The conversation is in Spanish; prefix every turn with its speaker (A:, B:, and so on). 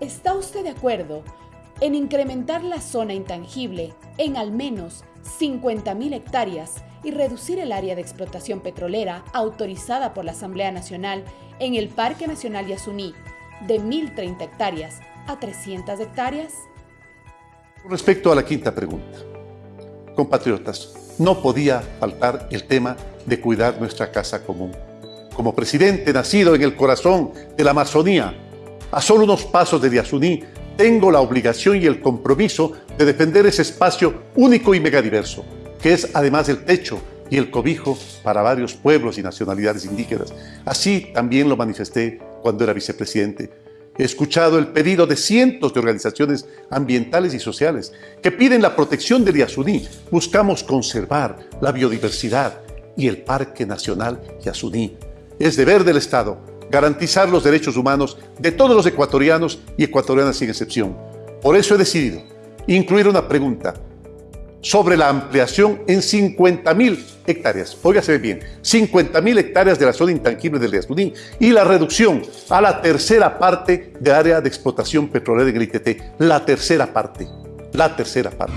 A: ¿Está usted de acuerdo en incrementar la zona intangible en al menos 50.000 hectáreas y reducir el área de explotación petrolera autorizada por la Asamblea Nacional en el Parque Nacional Yasuní de 1.030 hectáreas a 300 hectáreas?
B: Respecto a la quinta pregunta, compatriotas, no podía faltar el tema de cuidar nuestra casa común. Como presidente nacido en el corazón de la Amazonía, a solo unos pasos de Yasuní, tengo la obligación y el compromiso de defender ese espacio único y megadiverso, que es además el techo y el cobijo para varios pueblos y nacionalidades indígenas. Así también lo manifesté cuando era vicepresidente. He escuchado el pedido de cientos de organizaciones ambientales y sociales que piden la protección del Yasuní. Buscamos conservar la biodiversidad y el Parque Nacional Yasuní. Es deber del Estado garantizar los derechos humanos de todos los ecuatorianos y ecuatorianas sin excepción. Por eso he decidido incluir una pregunta sobre la ampliación en 50.000 hectáreas, óigase bien, 50.000 hectáreas de la zona intangible del Yasuní y la reducción a la tercera parte de área de explotación petrolera en el ITT, la tercera parte, la tercera parte.